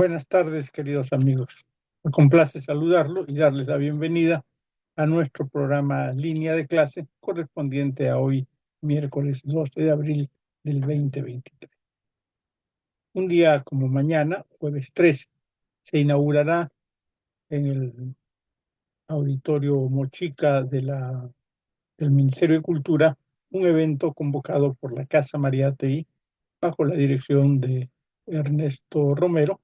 Buenas tardes, queridos amigos. Me complace saludarlo y darles la bienvenida a nuestro programa Línea de Clase correspondiente a hoy, miércoles 12 de abril del 2023. Un día como mañana, jueves 13, se inaugurará en el auditorio Mochica de del Ministerio de Cultura un evento convocado por la Casa Mariátegui bajo la dirección de Ernesto Romero,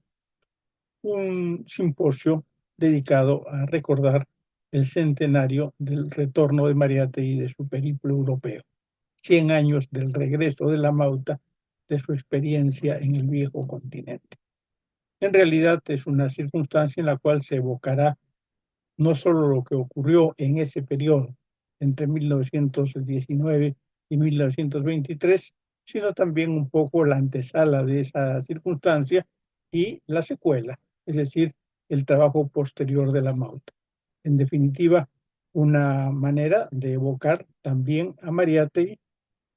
un simposio dedicado a recordar el centenario del retorno de Mariátegui de su periplo europeo, 100 años del regreso de la Mauta de su experiencia en el viejo continente. En realidad es una circunstancia en la cual se evocará no solo lo que ocurrió en ese periodo, entre 1919 y 1923, sino también un poco la antesala de esa circunstancia y la secuela, es decir, el trabajo posterior de la Mauta. En definitiva, una manera de evocar también a Mariátegui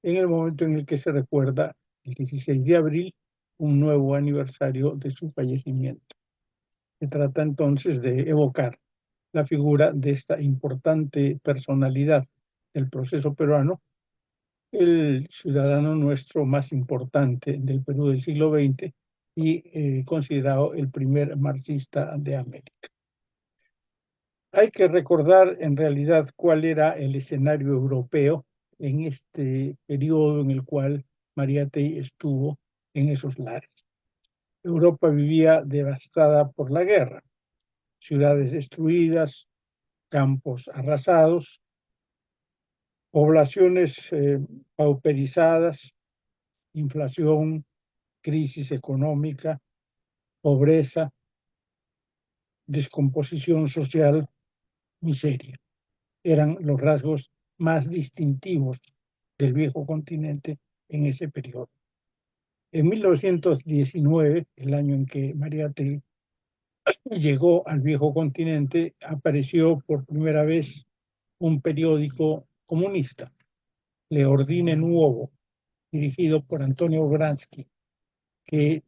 en el momento en el que se recuerda el 16 de abril, un nuevo aniversario de su fallecimiento. Se trata entonces de evocar la figura de esta importante personalidad del proceso peruano el ciudadano nuestro más importante del Perú del siglo XX y eh, considerado el primer marxista de América. Hay que recordar en realidad cuál era el escenario europeo en este periodo en el cual Mariátegui estuvo en esos lares. Europa vivía devastada por la guerra, ciudades destruidas, campos arrasados, poblaciones eh, pauperizadas, inflación, crisis económica, pobreza, descomposición social, miseria. Eran los rasgos más distintivos del viejo continente en ese periodo. En 1919, el año en que Mariátegui llegó al viejo continente, apareció por primera vez un periódico comunista, Le Ordine Nuovo, dirigido por Antonio Bransky, que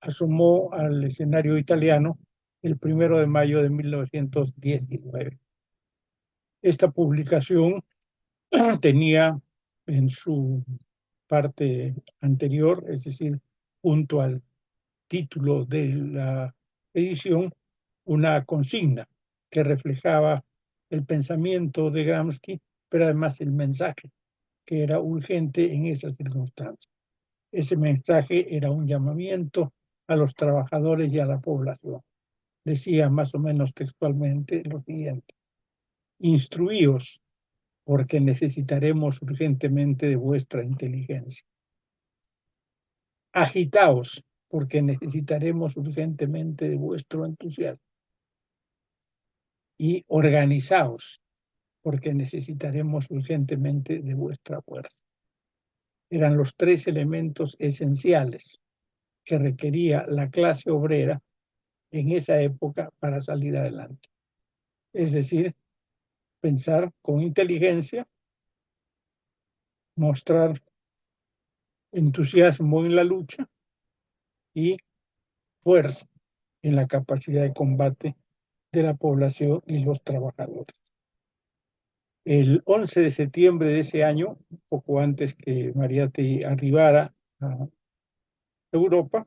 asomó al escenario italiano el primero de mayo de 1919. Esta publicación tenía en su parte anterior, es decir, junto al título de la edición, una consigna que reflejaba el pensamiento de Gramsci pero además el mensaje, que era urgente en esas circunstancias. Ese mensaje era un llamamiento a los trabajadores y a la población. Decía más o menos textualmente lo siguiente. Instruíos porque necesitaremos urgentemente de vuestra inteligencia. Agitaos porque necesitaremos urgentemente de vuestro entusiasmo. Y organizaos porque necesitaremos urgentemente de vuestra fuerza. Eran los tres elementos esenciales que requería la clase obrera en esa época para salir adelante. Es decir, pensar con inteligencia, mostrar entusiasmo en la lucha y fuerza en la capacidad de combate de la población y los trabajadores. El 11 de septiembre de ese año, poco antes que Mariate arribara a Europa,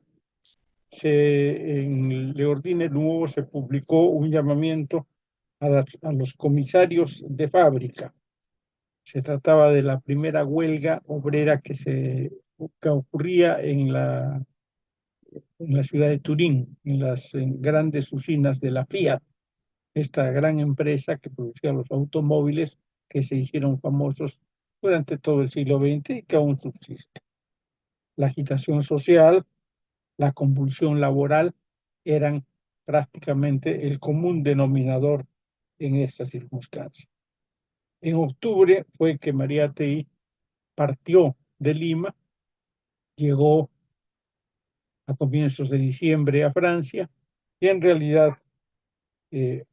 se, en Le Ordine Nuevo se publicó un llamamiento a, los comisarios de fábrica. Se trataba de la primera huelga obrera que, se, que ocurría en la, en la ciudad de Turín, en las grandes usinas de la Fiat, esta gran empresa que producía los automóviles que se hicieron famosos durante todo el siglo XX y que aún subsiste. La agitación social, la convulsión laboral eran prácticamente el común denominador en esta circunstancia. En octubre fue que María Tei partió de Lima, llegó a comienzos de diciembre a Francia y en realidad eh,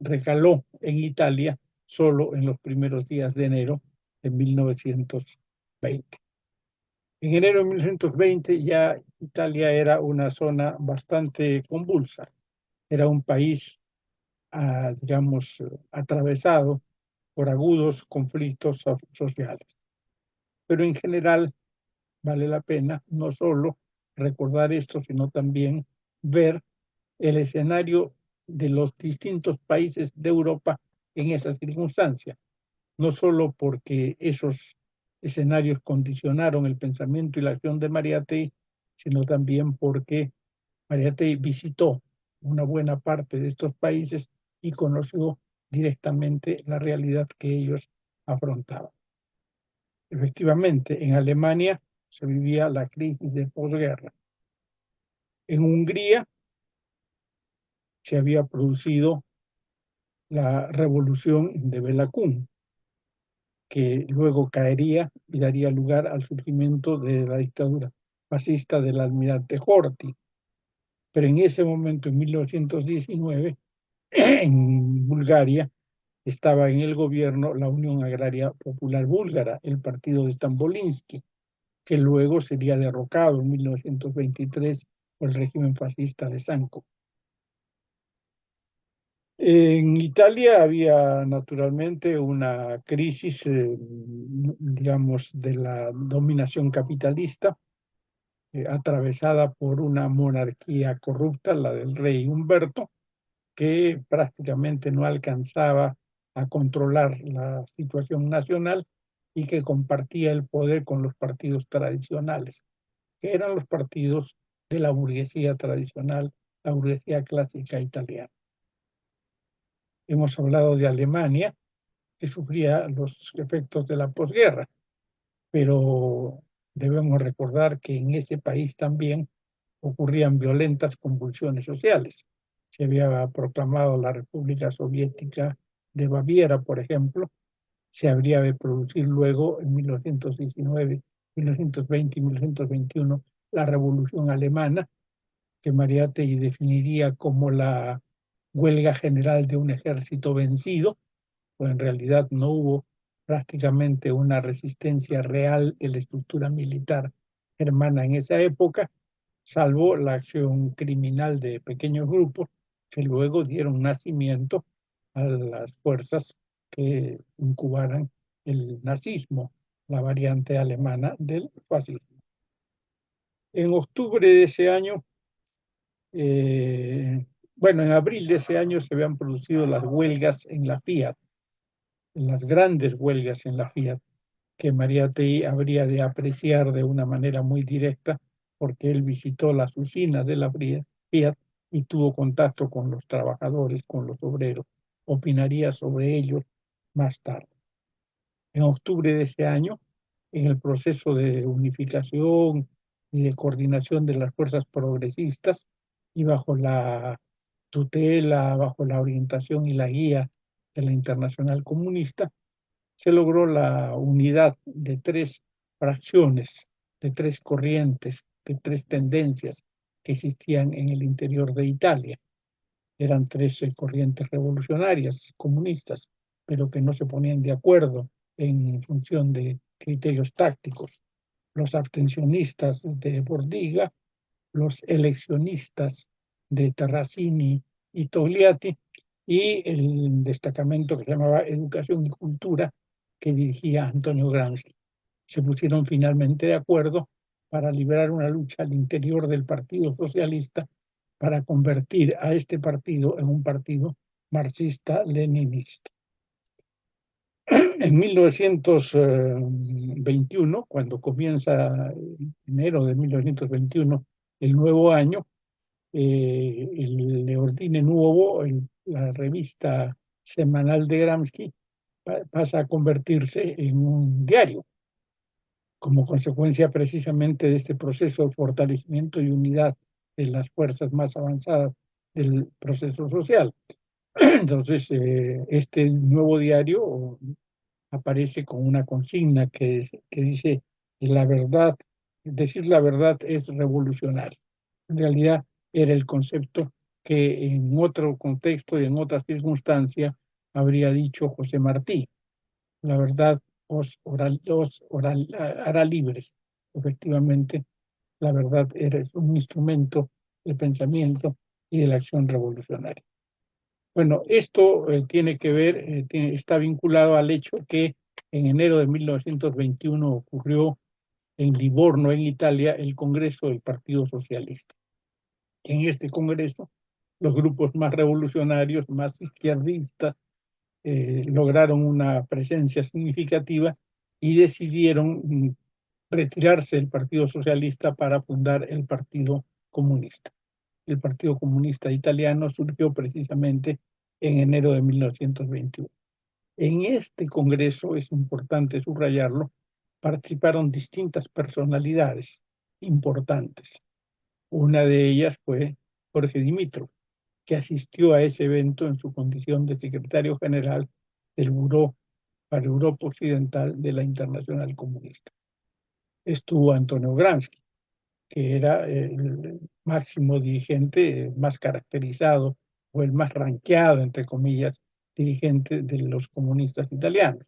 recaló en Italia solo en los primeros días de enero de 1920. En enero de 1920 ya Italia era una zona bastante convulsa. Era un país, ah, digamos, atravesado por agudos conflictos sociales. Pero en general vale la pena no solo recordar esto, sino también ver el escenario de los distintos países de Europa en esa circunstancia, no solo porque esos escenarios condicionaron el pensamiento y la acción de Mariátegui, sino también porque Mariátegui visitó una buena parte de estos países y conoció directamente la realidad que ellos afrontaban. Efectivamente, en Alemania se vivía la crisis de posguerra. En Hungría se había producido la revolución de Belacún, que luego caería y daría lugar al surgimiento de la dictadura fascista del almirante Horthy. Pero en ese momento, en 1919, en Bulgaria, estaba en el gobierno la Unión Agraria Popular Búlgara, el partido de Stambolinsky, que luego sería derrocado en 1923 por el régimen fascista de Sanco. En Italia había naturalmente una crisis, eh, digamos, de la dominación capitalista, eh, atravesada por una monarquía corrupta, la del rey Humberto, que prácticamente no alcanzaba a controlar la situación nacional y que compartía el poder con los partidos tradicionales, que eran los partidos de la burguesía tradicional, la burguesía clásica italiana. Hemos hablado de Alemania, que sufría los efectos de la posguerra, pero debemos recordar que en ese país también ocurrían violentas convulsiones sociales. Se había proclamado la República Soviética de Baviera, por ejemplo, se habría de producir luego en 1919, 1920 y 1921 la Revolución Alemana, que Mariátegui definiría como la huelga general de un ejército vencido, pues en realidad no hubo prácticamente una resistencia real de la estructura militar germana en esa época, salvo la acción criminal de pequeños grupos que luego dieron nacimiento a las fuerzas que incubaran el nazismo, la variante alemana del fascismo. En octubre de ese año, eh, bueno, en abril de ese año se habían producido las huelgas en la Fiat, las grandes huelgas en la Fiat, que María Tei habría de apreciar de una manera muy directa porque él visitó las usinas de la Fiat y tuvo contacto con los trabajadores, con los obreros. Opinaría sobre ellos más tarde. En octubre de ese año, en el proceso de unificación y de coordinación de las fuerzas progresistas y bajo la tutela, bajo la orientación y la guía de la Internacional Comunista, se logró la unidad de tres fracciones, de tres corrientes, de tres tendencias que existían en el interior de Italia. Eran tres corrientes revolucionarias comunistas, pero que no se ponían de acuerdo en función de criterios tácticos. Los abstencionistas de Bordiga, los eleccionistas de Terracini y Togliatti, y el destacamento que se llamaba Educación y Cultura, que dirigía Antonio Gramsci. Se pusieron finalmente de acuerdo para liberar una lucha al interior del Partido Socialista para convertir a este partido en un partido marxista-leninista. En 1921, cuando comienza enero de 1921 el nuevo año, eh, el Leordine Nuovo, la revista semanal de Gramsci, pasa a convertirse en un diario, como consecuencia precisamente de este proceso de fortalecimiento y unidad de las fuerzas más avanzadas del proceso social. Entonces, eh, este nuevo diario aparece con una consigna que, que dice, la verdad, decir la verdad es revolucionario. En realidad, era el concepto que en otro contexto y en otra circunstancia habría dicho José Martí. La verdad os, hará libres. efectivamente la verdad era un instrumento de pensamiento y de la acción revolucionaria. Bueno, esto eh, tiene que ver, eh, está vinculado al hecho que en enero de 1921 ocurrió en Livorno, en Italia, el Congreso del Partido Socialista. En este Congreso, los grupos más revolucionarios, más izquierdistas, eh, lograron una presencia significativa y decidieron mm, retirarse del Partido Socialista para fundar el Partido Comunista. El Partido Comunista Italiano surgió precisamente en enero de 1921. En este Congreso, es importante subrayarlo, participaron distintas personalidades importantes. Una de ellas fue Jorge Dimitrov, que asistió a ese evento en su condición de secretario general del Buró para Europa Occidental de la Internacional Comunista. Estuvo Antonio Gramsci, que era el máximo dirigente más caracterizado o el más ranqueado, entre comillas, dirigente de los comunistas italianos.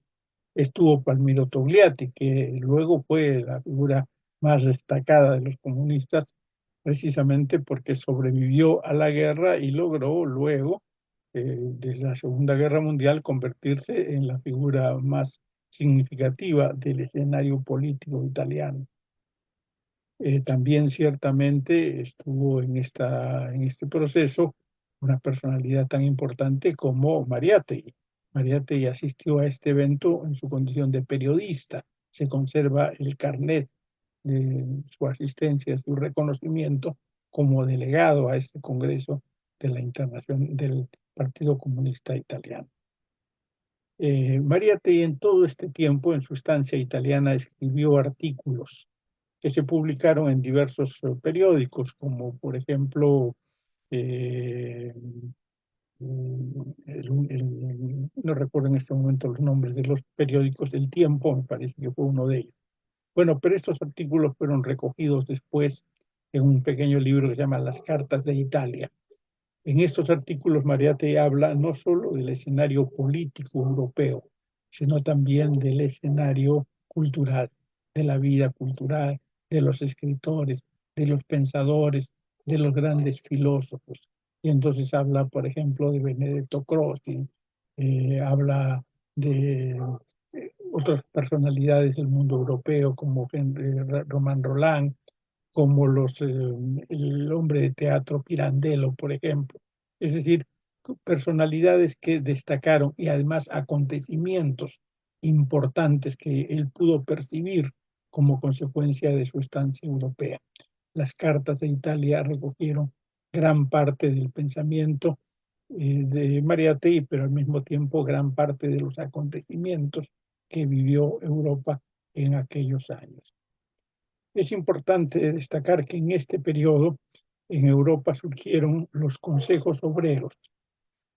Estuvo Palmiro Togliatti, que luego fue la figura más destacada de los comunistas, precisamente porque sobrevivió a la guerra y logró luego, eh, de la Segunda Guerra Mundial, convertirse en la figura más significativa del escenario político italiano. Eh, también ciertamente estuvo en, esta, en este proceso una personalidad tan importante como Mariátegui. Mariátegui asistió a este evento en su condición de periodista. Se conserva el carnet su asistencia, su reconocimiento como delegado a este Congreso de la Internación del Partido Comunista Italiano. Eh, Mariátegui en todo este tiempo, en su estancia italiana, escribió artículos que se publicaron en diversos eh, periódicos, como por ejemplo, eh, no recuerdo en este momento los nombres de los periódicos, El Tiempo me parece que fue uno de ellos. Bueno, pero estos artículos fueron recogidos después en un pequeño libro que se llama Las Cartas de Italia. En estos artículos Mariate habla no solo del escenario político europeo, sino también del escenario cultural, de la vida cultural, de los escritores, de los pensadores, de los grandes filósofos. Y entonces habla, por ejemplo, de Benedetto Croce, eh, habla de otras personalidades del mundo europeo como Román Roland, como los, eh, el hombre de teatro Pirandello, por ejemplo. Es decir, personalidades que destacaron y además acontecimientos importantes que él pudo percibir como consecuencia de su estancia europea. Las cartas de Italia recogieron gran parte del pensamiento eh, de Mariátegui, pero al mismo tiempo gran parte de los acontecimientos que vivió Europa en aquellos años. Es importante destacar que en este periodo en Europa surgieron los consejos obreros.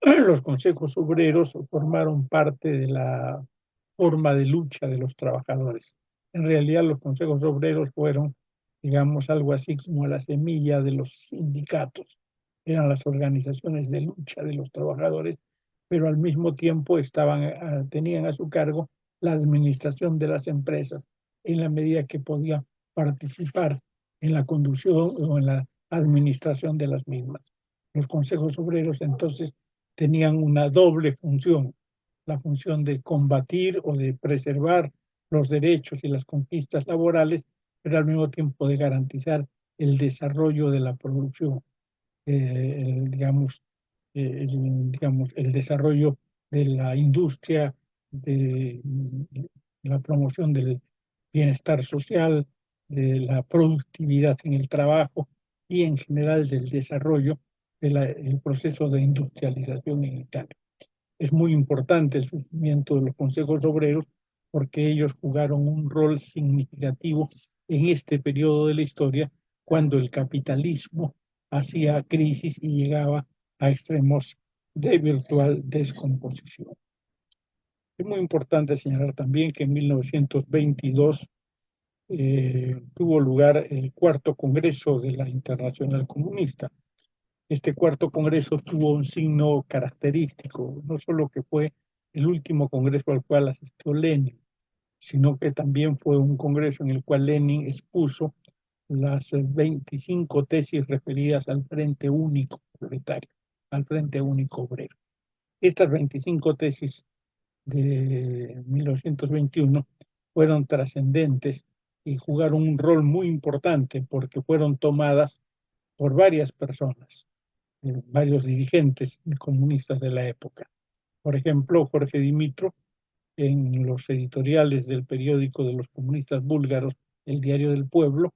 Los consejos obreros formaron parte de la forma de lucha de los trabajadores. En realidad los consejos obreros fueron, digamos, algo así como la semilla de los sindicatos. Eran las organizaciones de lucha de los trabajadores, pero al mismo tiempo estaban, ah, tenían a su cargo la administración de las empresas en la medida que podían participar en la conducción o en la administración de las mismas. Los consejos obreros entonces tenían una doble función, la función de combatir o de preservar los derechos y las conquistas laborales, pero al mismo tiempo de garantizar el desarrollo de la producción, eh, digamos, eh, digamos, el desarrollo de la industria, de la promoción del bienestar social, de la productividad en el trabajo y en general del desarrollo del proceso de industrialización en Italia. Es muy importante el surgimiento de los consejos obreros porque ellos jugaron un rol significativo en este periodo de la historia cuando el capitalismo hacía crisis y llegaba a extremos de virtual descomposición. Es muy importante señalar también que en 1922 eh, tuvo lugar el cuarto congreso de la Internacional Comunista. Este cuarto congreso tuvo un signo característico, no solo que fue el último congreso al cual asistió Lenin, sino que también fue un congreso en el cual Lenin expuso las 25 tesis referidas al Frente Único Proletario, al Frente Único Obrero. Estas 25 tesis de 1921 fueron trascendentes y jugaron un rol muy importante porque fueron tomadas por varias personas, eh, varios dirigentes comunistas de la época. Por ejemplo, Jorge Dimitro, en los editoriales del periódico de los comunistas búlgaros, el Diario del Pueblo,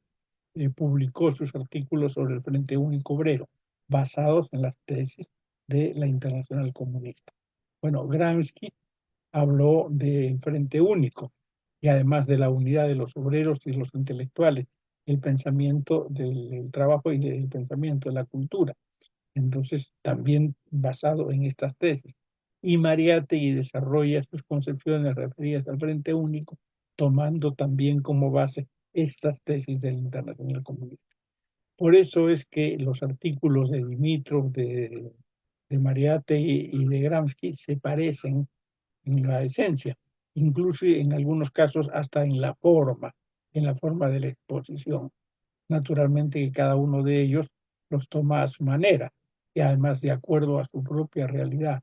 eh, publicó sus artículos sobre el Frente Único Obrero, basados en las tesis de la Internacional Comunista. Bueno, Gramsci habló del Frente Único y además de la unidad de los obreros y los intelectuales, el pensamiento del trabajo y el pensamiento de la cultura. Entonces, también basado en estas tesis. Y Mariátegui desarrolla sus concepciones referidas al Frente Único, tomando también como base estas tesis del Internacional Comunista. Por eso es que los artículos de Dimitrov, de, de Mariátegui y de Gramsci se parecen en la esencia, incluso en algunos casos hasta en la forma, en la forma de la exposición. Naturalmente que cada uno de ellos los toma a su manera y además de acuerdo a su propia realidad.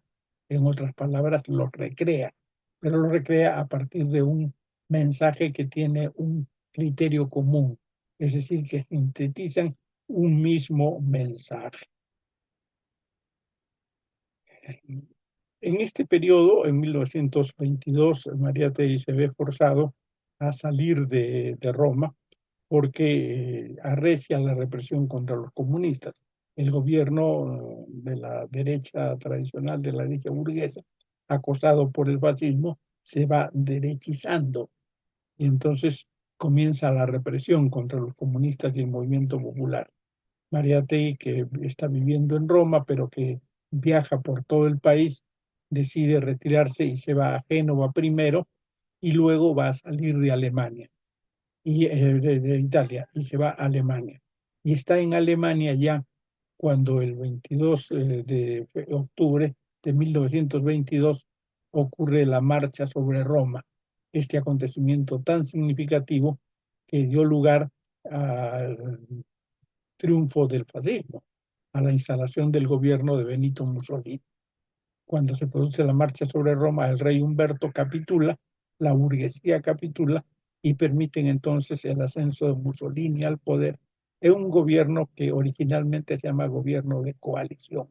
En otras palabras, los recrea, pero los recrea a partir de un mensaje que tiene un criterio común, es decir, que sintetizan un mismo mensaje. En este periodo, en 1922, María Tei se ve forzado a salir de, Roma porque eh, arrecia la represión contra los comunistas. El gobierno de la derecha tradicional, de la derecha burguesa, acosado por el fascismo, se va derechizando. Y entonces comienza la represión contra los comunistas y el movimiento popular. María Tei, que está viviendo en Roma, pero que viaja por todo el país, decide retirarse y se va a Génova primero y luego va a salir de Alemania, y, eh, de, Italia, y se va a Alemania. Y está en Alemania ya cuando el 22 eh, de octubre de 1922 ocurre la marcha sobre Roma, este acontecimiento tan significativo que dio lugar al triunfo del fascismo, a la instalación del gobierno de Benito Mussolini cuando se produce la marcha sobre Roma, el rey Humberto capitula, la burguesía capitula y permiten entonces el ascenso de Mussolini al poder en un gobierno que originalmente se llama gobierno de coalición.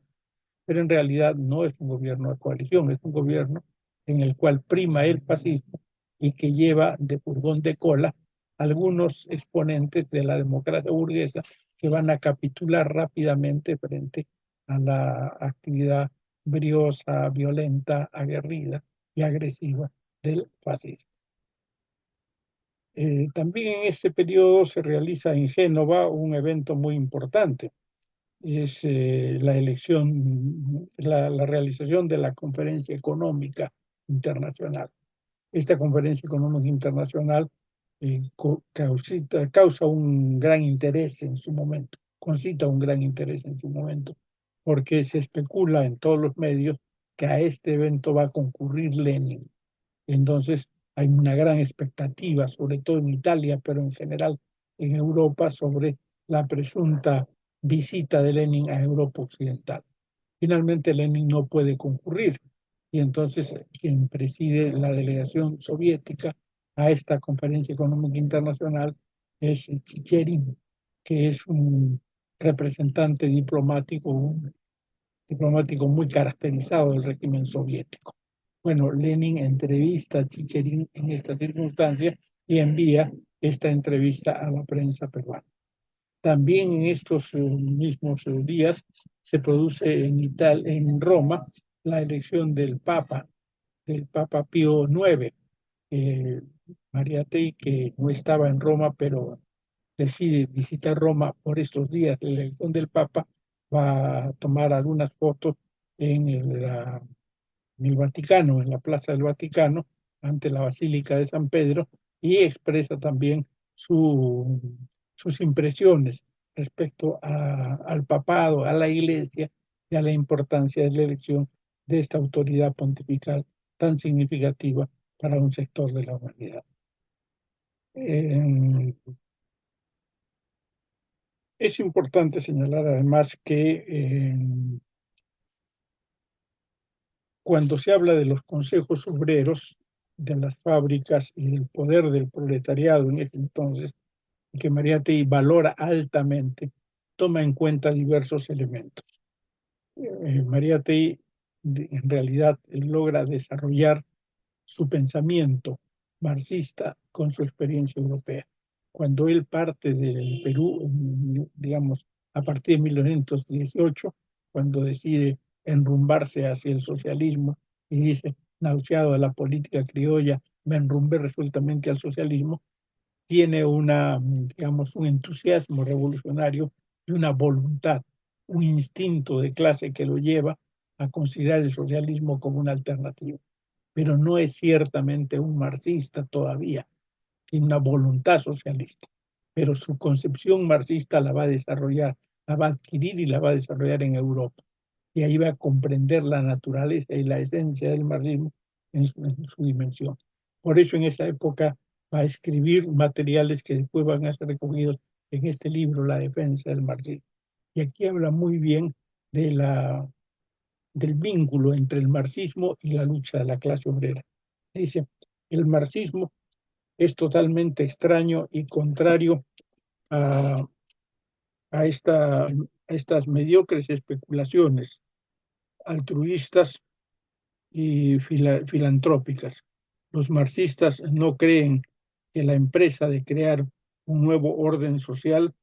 Pero en realidad no es un gobierno de coalición, es un gobierno en el cual prima el fascismo y que lleva de furgón de cola algunos exponentes de la democracia burguesa que van a capitular rápidamente frente a la actividad briosa, violenta, aguerrida y agresiva del fascismo. Eh, también en este periodo se realiza en Génova un evento muy importante. Es eh, la elección, la, realización de la Conferencia Económica Internacional. Esta Conferencia Económica Internacional eh, causa un gran interés en su momento, concita un gran interés en su momento porque se especula en todos los medios que a este evento va a concurrir Lenin. Entonces hay una gran expectativa, sobre todo en Italia, pero en general en Europa, sobre la presunta visita de Lenin a Europa Occidental. Finalmente Lenin no puede concurrir y entonces quien preside la delegación soviética a esta conferencia económica internacional es Chicherin, que es un representante diplomático, un diplomático muy caracterizado del régimen soviético. Bueno, Lenin entrevista a Chicherin en esta circunstancia y envía esta entrevista a la prensa peruana. También en estos eh, mismos eh, días se produce en, Italia, en Roma la elección del Papa, del Papa Pío IX. Eh, María Tei, que no estaba en Roma, pero decide visitar Roma por estos días de la elección del Papa, va a tomar algunas fotos en el, el Vaticano, en la Plaza del Vaticano, ante la Basílica de San Pedro, y expresa también su, sus impresiones respecto a, al papado, a la iglesia y a la importancia de la elección de esta autoridad pontifical tan significativa para un sector de la humanidad. Eh, es importante señalar además que eh, cuando se habla de los consejos obreros, de las fábricas y del poder del proletariado en ese entonces, que Mariátegui valora altamente, toma en cuenta diversos elementos. Eh, Mariátegui en realidad logra desarrollar su pensamiento marxista con su experiencia europea. Cuando él parte del Perú, digamos, a partir de 1918, cuando decide enrumbarse hacia el socialismo y dice, nauseado de la política criolla, me enrumbé resueltamente al socialismo, tiene una, digamos, un entusiasmo revolucionario y una voluntad, un instinto de clase que lo lleva a considerar el socialismo como una alternativa. Pero no es ciertamente un marxista todavía, tiene una voluntad socialista, pero su concepción marxista la va a desarrollar, la va a adquirir y la va a desarrollar en Europa y ahí va a comprender la naturaleza y la esencia del marxismo en su, dimensión. Por eso en esa época va a escribir materiales que después van a ser recogidos en este libro, La defensa del marxismo. Y aquí habla muy bien del vínculo entre el marxismo y la lucha de la clase obrera. Dice, el marxismo es totalmente extraño y contrario a, a esta estas mediocres especulaciones altruistas y filantrópicas. Los marxistas no creen que la empresa de crear un nuevo orden social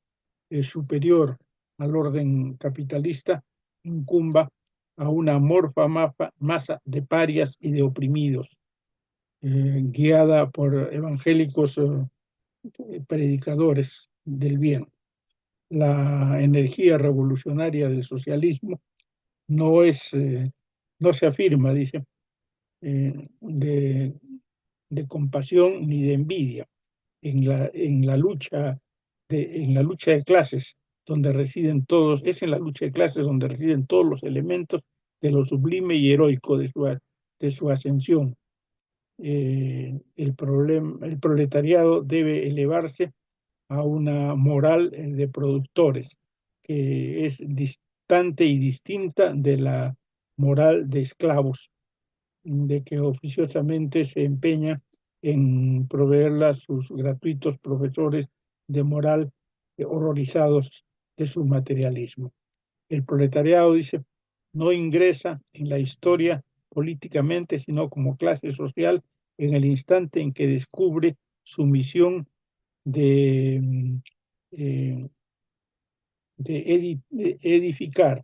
superior al orden capitalista incumba a una amorfa masa de parias y de oprimidos, eh, guiada por evangélicos eh, predicadores del bien la energía revolucionaria del socialismo no es, eh, no se afirma, dice, de, de, compasión ni de envidia en la, en la lucha de, en la lucha de clases donde residen todos, es en la lucha de clases donde residen todos los elementos de lo sublime y heroico de su, de su ascensión. Eh, el, problema, el proletariado debe elevarse a una moral eh, de productores que es distante y distinta de la moral de esclavos, de que oficiosamente se empeña en proveerla a sus gratuitos profesores de moral eh, horrorizados de su materialismo. El proletariado, dice, no ingresa en la historia políticamente, sino como clase social en el instante en que descubre su misión de, mm, eh, de, edificar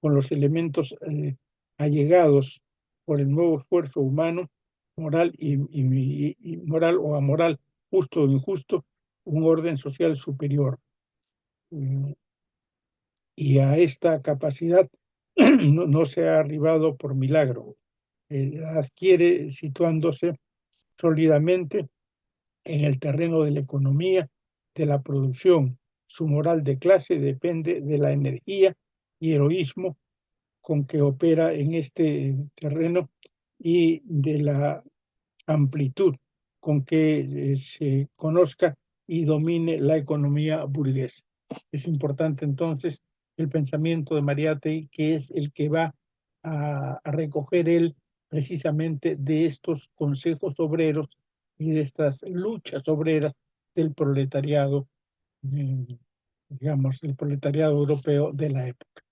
con los elementos eh, allegados por el nuevo esfuerzo humano, moral y, moral o amoral, justo o injusto, un orden social superior. Mm, y a esta capacidad no, se ha arribado por milagro, eh, adquiere situándose sólidamente en el terreno de la economía, de la producción. Su moral de clase depende de la energía y heroísmo con que opera en este terreno y de la amplitud con que eh, se conozca y domine la economía burguesa. Es importante entonces el pensamiento de Mariátegui, que es el que va a, a recoger él precisamente de estos consejos obreros y de estas luchas obreras del proletariado, mm, digamos, el proletariado europeo de la época.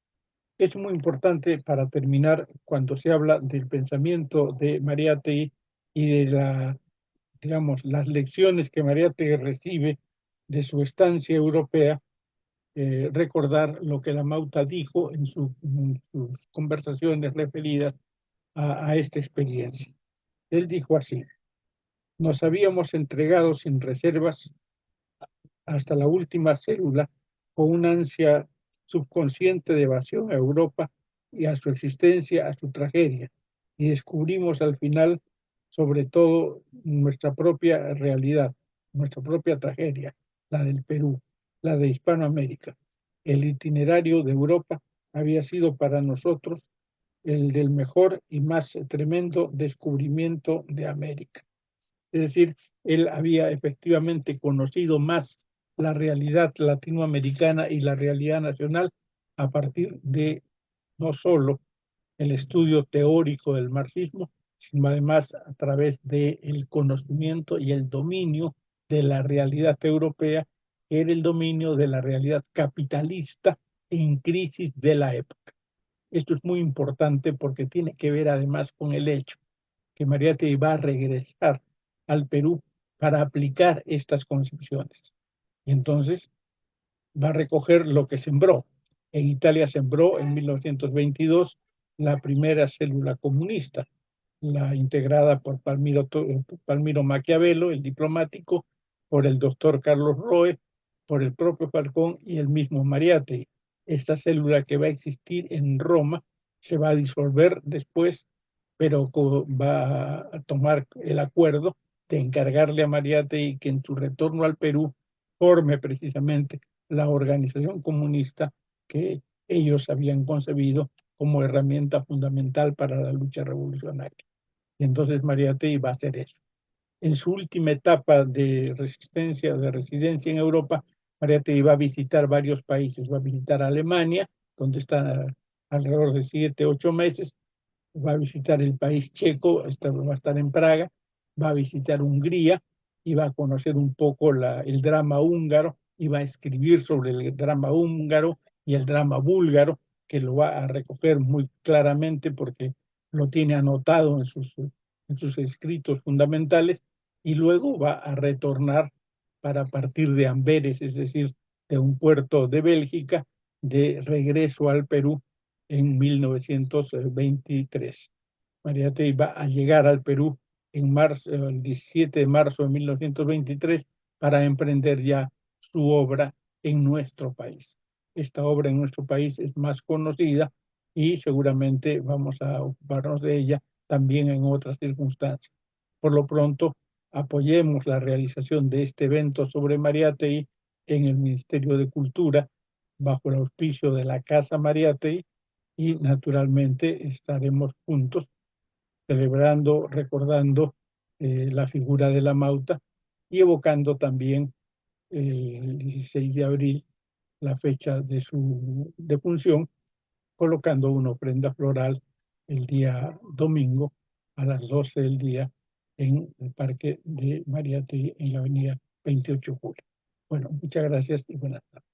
Es muy importante para terminar cuando se habla del pensamiento de Mariátegui y de la, digamos, las lecciones que Mariátegui recibe de su estancia europea, eh, recordar lo que la Mauta dijo en, sus conversaciones referidas a, esta experiencia. Él dijo así, nos habíamos entregado sin reservas hasta la última célula con una ansia subconsciente de evasión a Europa y a su existencia, a su tragedia, y descubrimos al final, sobre todo, nuestra propia realidad, nuestra propia tragedia, la del Perú, la de Hispanoamérica. El itinerario de Europa había sido para nosotros el del mejor y más tremendo descubrimiento de América. Es decir, él había efectivamente conocido más la realidad latinoamericana y la realidad nacional a partir de no solo el estudio teórico del marxismo, sino además a través del conocimiento y el dominio de la realidad europea, que era el dominio de la realidad capitalista en crisis de la época. Esto es muy importante porque tiene que ver además con el hecho que Mariátegui va a regresar al Perú para aplicar estas concepciones. Y entonces va a recoger lo que sembró. En Italia sembró en 1922 la primera célula comunista, la integrada por Palmiro, Palmiro Maquiavelo, el diplomático, por el doctor Carlos Roe, por el propio Falcón y el mismo Mariátegui. Esta célula que va a existir en Roma se va a disolver después, pero va a tomar el acuerdo de encargarle a Mariátegui que en su retorno al Perú forme precisamente la organización comunista que ellos habían concebido como herramienta fundamental para la lucha revolucionaria. Y entonces Mariátegui va a hacer eso. En su última etapa de resistencia, de residencia en Europa, Mariátegui va a visitar varios países. Va a visitar Alemania, donde está alrededor de siete, ocho meses. Va a visitar el país checo, va a estar en Praga. Va a visitar Hungría y va a conocer un poco el drama húngaro y va a escribir sobre el drama húngaro y el drama búlgaro que lo va a recoger muy claramente porque lo tiene anotado en sus escritos fundamentales y luego va a retornar para partir de Amberes, es decir, de un puerto de Bélgica, de regreso al Perú en 1923. Mariátegui va a llegar al Perú en marzo, el 17 de marzo de 1923 para emprender ya su obra en nuestro país esta obra en nuestro país es más conocida y seguramente vamos a ocuparnos de ella también en otras circunstancias. Por lo pronto, apoyemos la realización de este evento sobre Mariátegui en el Ministerio de Cultura bajo el auspicio de la Casa Mariátegui y naturalmente estaremos juntos celebrando, recordando eh, la figura de la Mauta y evocando también el 16 de abril la fecha de su defunción, colocando una ofrenda floral el día domingo a las 12 del día en el Parque de Mariate en la avenida 28 de julio. Bueno, muchas gracias y buenas tardes.